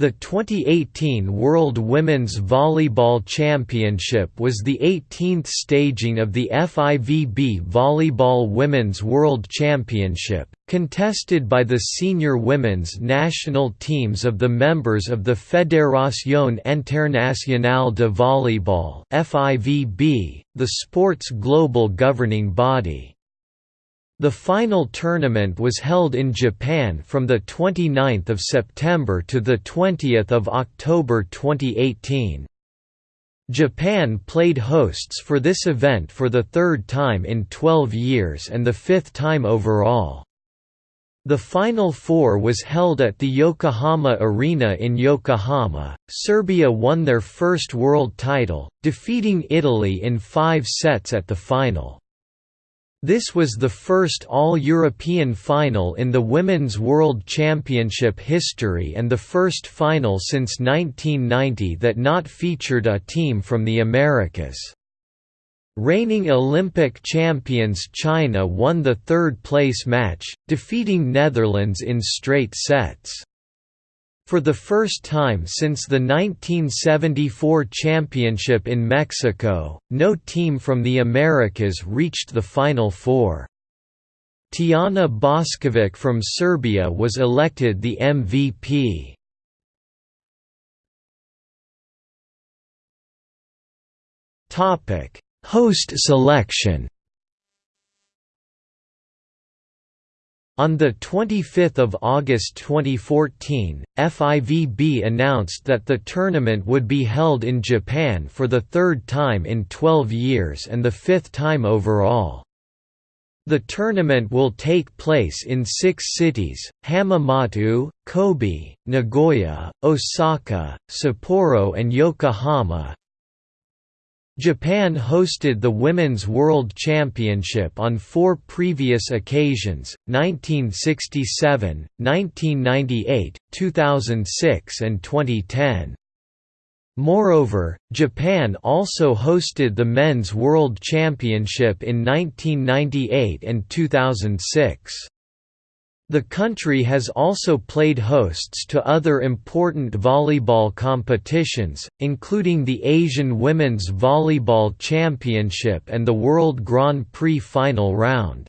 The 2018 World Women's Volleyball Championship was the 18th staging of the FIVB Volleyball Women's World Championship, contested by the senior women's national teams of the members of the Fédération Internationale de Volleyball (FIVB), the sport's global governing body. The final tournament was held in Japan from 29 September to 20 October 2018. Japan played hosts for this event for the third time in 12 years and the fifth time overall. The Final Four was held at the Yokohama Arena in Yokohama. Serbia won their first world title, defeating Italy in five sets at the final. This was the first All-European final in the Women's World Championship history and the first final since 1990 that not featured a team from the Americas. Reigning Olympic champions China won the third-place match, defeating Netherlands in straight sets. For the first time since the 1974 championship in Mexico, no team from the Americas reached the Final Four. Tijana Bošković from Serbia was elected the MVP. Host selection On 25 August 2014, FIVB announced that the tournament would be held in Japan for the third time in 12 years and the fifth time overall. The tournament will take place in six cities, Hamamatsu, Kobe, Nagoya, Osaka, Sapporo and Yokohama, Japan hosted the Women's World Championship on four previous occasions, 1967, 1998, 2006 and 2010. Moreover, Japan also hosted the Men's World Championship in 1998 and 2006. The country has also played hosts to other important volleyball competitions, including the Asian Women's Volleyball Championship and the World Grand Prix final round.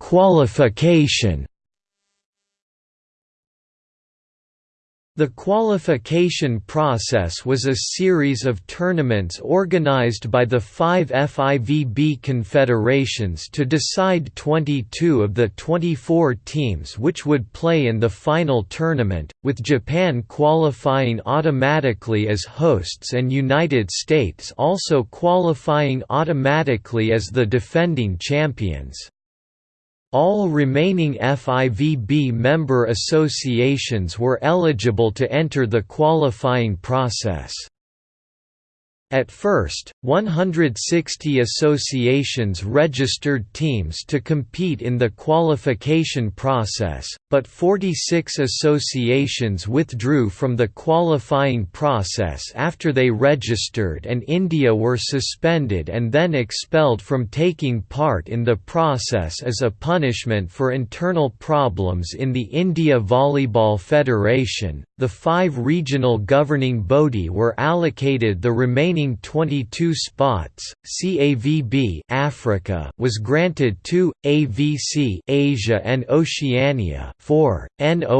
Qualification The qualification process was a series of tournaments organized by the five FIVB confederations to decide 22 of the 24 teams which would play in the final tournament, with Japan qualifying automatically as hosts and United States also qualifying automatically as the defending champions. All remaining FIVB member associations were eligible to enter the qualifying process. At first, 160 associations registered teams to compete in the qualification process, but 46 associations withdrew from the qualifying process after they registered and India were suspended and then expelled from taking part in the process as a punishment for internal problems in the India Volleyball Federation. The five regional governing body were allocated the remaining remaining 22 spots, CAVB Africa was granted 2, AVC Asia and Oceania. 4, NORCECA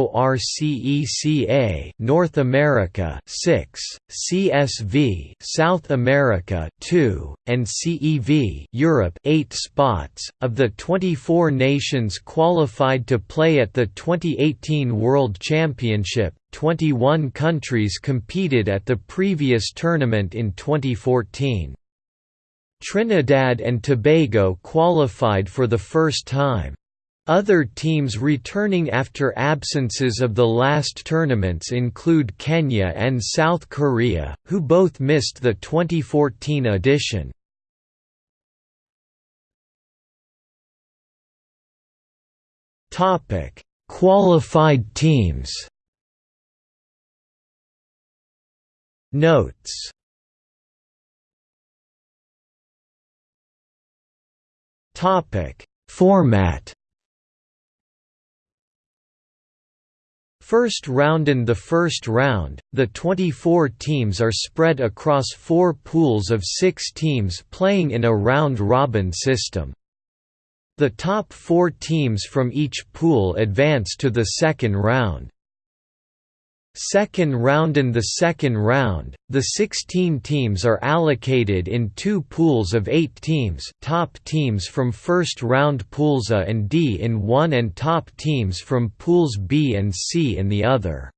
North America. 6, CSV South America. 2, and CEV Europe. 8 spots. Of the 24 nations qualified to play at the 2018 World Championship, 21 countries competed at the previous tournament in 2014. Trinidad and Tobago qualified for the first time. Other teams returning after absences of the last tournaments include Kenya and South Korea, who both missed the 2014 edition. Qualified teams Notes Topic Format First round In the first round, the 24 teams are spread across four pools of six teams playing in a round-robin system. The top four teams from each pool advance to the second round. Second round In the second round, the 16 teams are allocated in two pools of eight teams top teams from first round pools A and D in one and top teams from pools B and C in the other.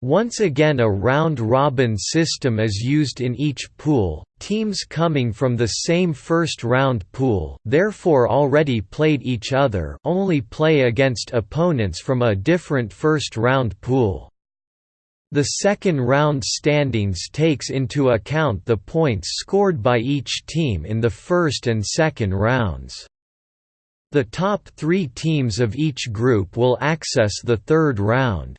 Once again a round-robin system is used in each pool, teams coming from the same first-round pool therefore already played each other only play against opponents from a different first-round pool. The second round standings takes into account the points scored by each team in the first and second rounds. The top three teams of each group will access the third round.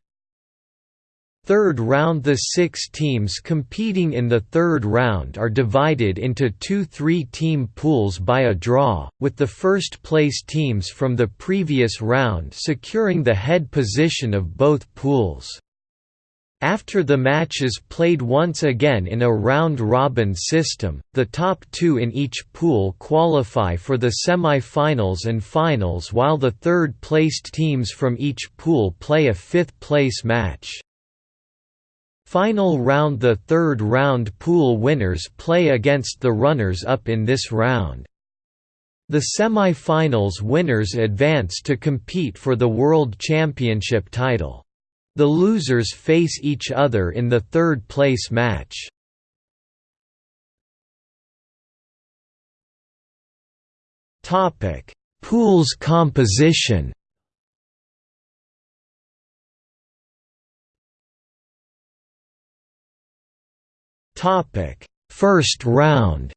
Third round The six teams competing in the third round are divided into two three-team pools by a draw, with the first-place teams from the previous round securing the head position of both pools. After the match is played once again in a round-robin system, the top two in each pool qualify for the semi-finals and finals while the third-placed teams from each pool play a fifth-place match. Final round The third round pool winners play against the runners-up in this round. The semi-finals winners advance to compete for the World Championship title. The losers face each other in the third place match. Topic: Pools composition. Topic: First round.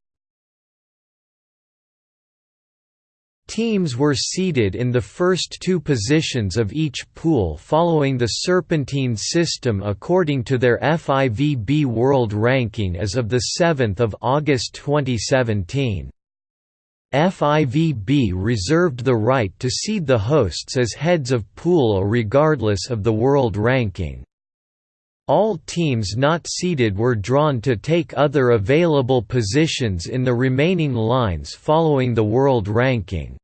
Teams were seeded in the first two positions of each pool following the Serpentine system according to their FIVB World Ranking as of 7 August 2017. FIVB reserved the right to seed the hosts as heads of pool regardless of the world ranking. All teams not seeded were drawn to take other available positions in the remaining lines following the world ranking.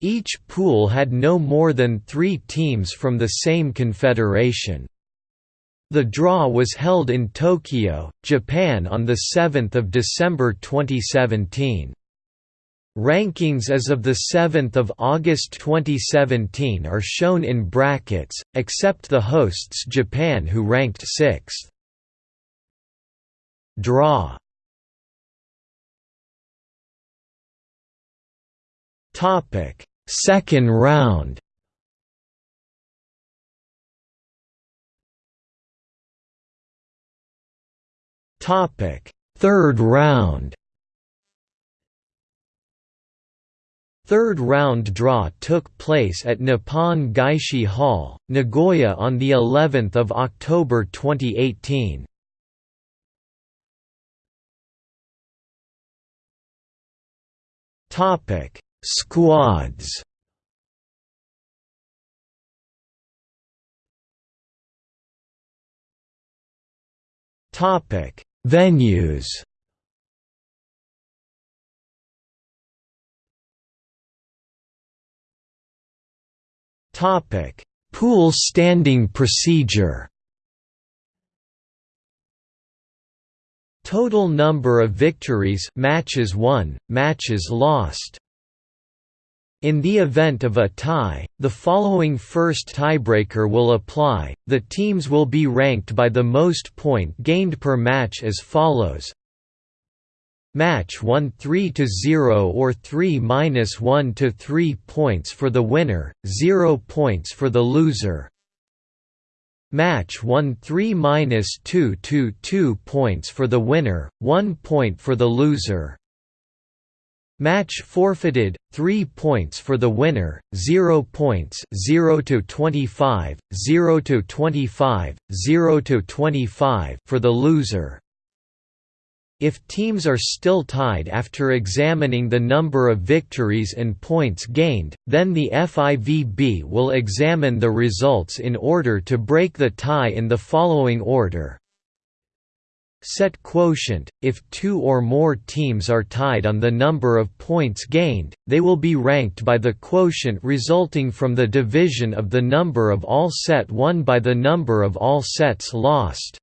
Each pool had no more than three teams from the same confederation. The draw was held in Tokyo, Japan on 7 December 2017. Rankings as of 7 August 2017 are shown in brackets, except the hosts Japan who ranked 6th. Draw. Second round. Third round Third round draw took place at Nippon Gaishi Hall, Nagoya on the 11th of October 2018. Topic: Squads. Topic: Venues. Pool standing procedure. Total number of victories matches won, matches lost. In the event of a tie, the following first tiebreaker will apply. The teams will be ranked by the most point gained per match as follows: Match 1 3 to 0 or 3 minus 1 to 3 points for the winner, 0 points for the loser. Match 1 3 minus 2 to 2 points for the winner, 1 point for the loser. Match forfeited, 3 points for the winner, 0 points 0 to 25, 0 to 25, 0 to 25 for the loser. If teams are still tied after examining the number of victories and points gained, then the FIVB will examine the results in order to break the tie in the following order. Set quotient – If two or more teams are tied on the number of points gained, they will be ranked by the quotient resulting from the division of the number of all set won by the number of all sets lost.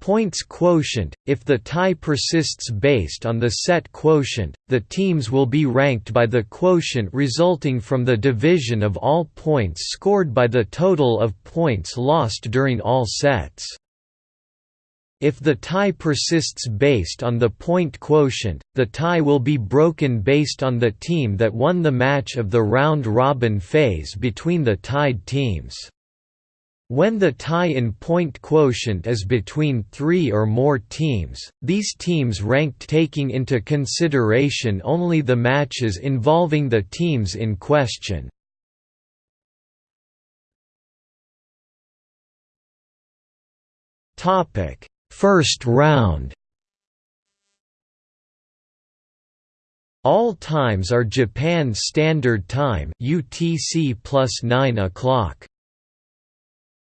Points quotient – If the tie persists based on the set quotient, the teams will be ranked by the quotient resulting from the division of all points scored by the total of points lost during all sets. If the tie persists based on the point quotient, the tie will be broken based on the team that won the match of the round-robin phase between the tied teams. When the tie in point quotient is between three or more teams, these teams ranked taking into consideration only the matches involving the teams in question. First round All times are Japan Standard Time UTC plus 9 o'clock.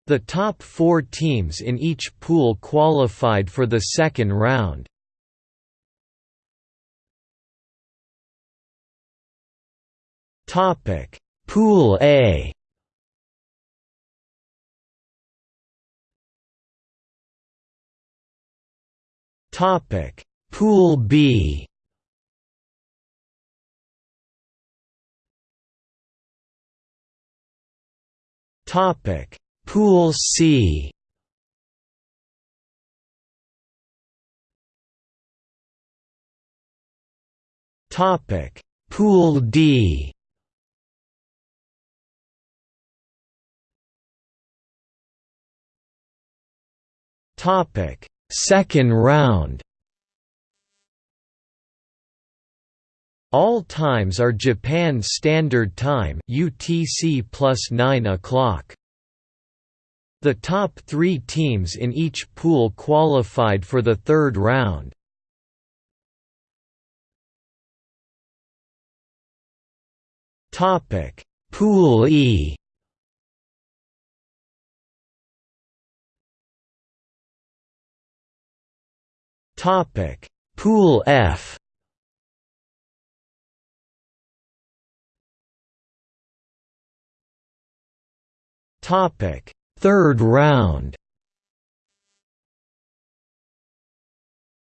The top four teams in each pool qualified for the second round. Pool A. Topic: Pool B. Topic: Pool C. Topic: Pool D. Topic: Second round All times are Japan Standard Time UTC plus 9 o'clock. The top three teams in each pool qualified for the third round. Pool E Topic: Pool F. Topic: Third round.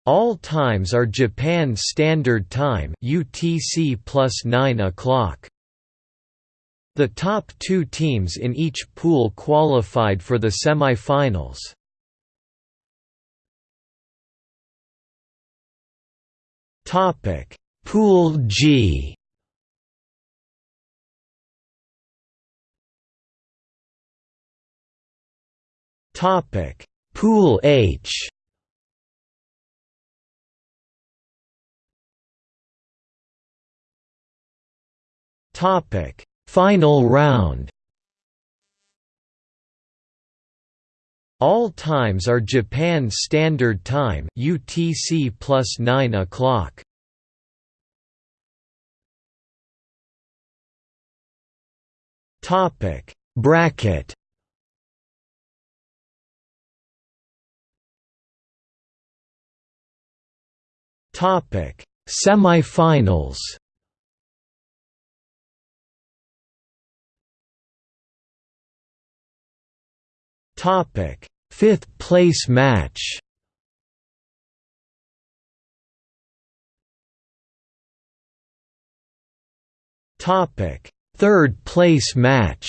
All times are Japan Standard Time (UTC plus 9 o'clock). The top two teams in each pool qualified for the semi-finals. Topic: Pool G. Topic: Pool H. Topic: Final round. All times are Japan Standard Time UTC plus 9 o'clock. Topic Bracket Topic. Semifinals. Topic. Fifth place match. Topic. Third place match.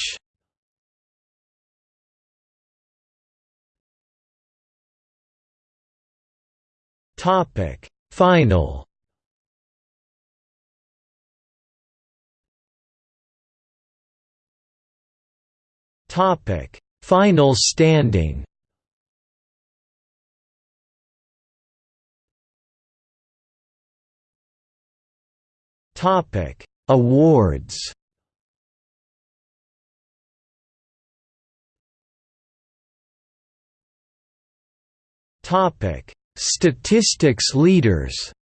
Topic Final. Topic. Final standing. Topic. Awards. Topic Statistics leaders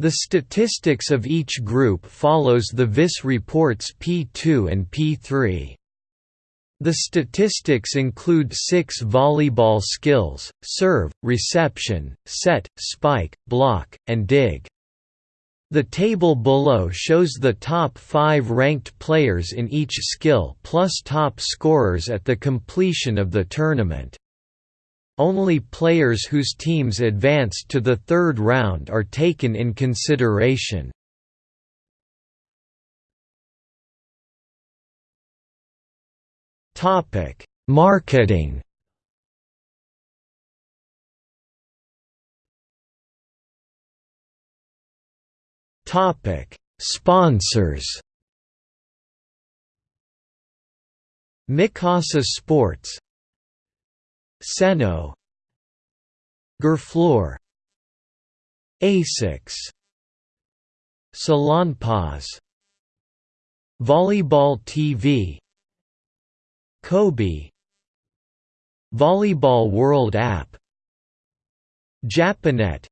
The statistics of each group follows the VIS reports P2 and P3. The statistics include six volleyball skills, serve, reception, set, spike, block, and dig. The table below shows the top five ranked players in each skill plus top scorers at the completion of the tournament. Only players whose teams advanced to the third round are taken in consideration. Marketing. Topic: Sponsors. Mikasa Sports Senoh Gerflor Asics Salonpas Volleyball TV Kobe Volleyball World App Japanet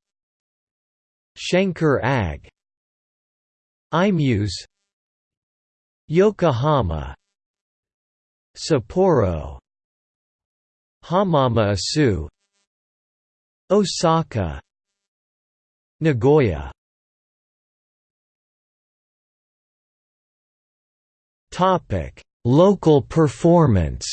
Schenker AG iMuse Yokohama. Sapporo. Hamamatsu. Osaka. Nagoya. Local performance.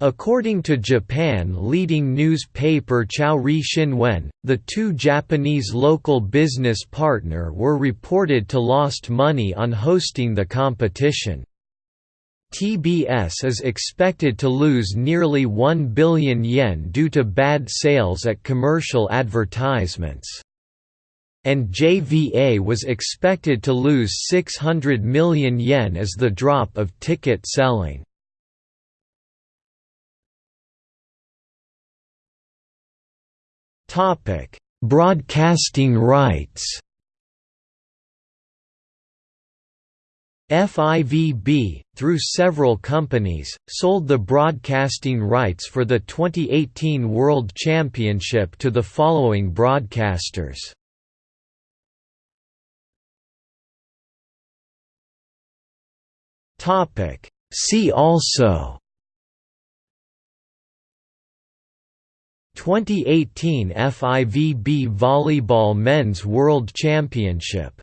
According to Japan leading newspaper Chouri Shinwen, the two Japanese local business partner were reported to lost money on hosting the competition. TBS is expected to lose nearly 1 billion yen due to bad sales at commercial advertisements. And JVA was expected to lose 600 million yen as the drop of ticket selling. Broadcasting rights FIVB, through several companies, sold the broadcasting rights for the 2018 World Championship to the following broadcasters. See also 2018 FIVB Volleyball Men's World Championship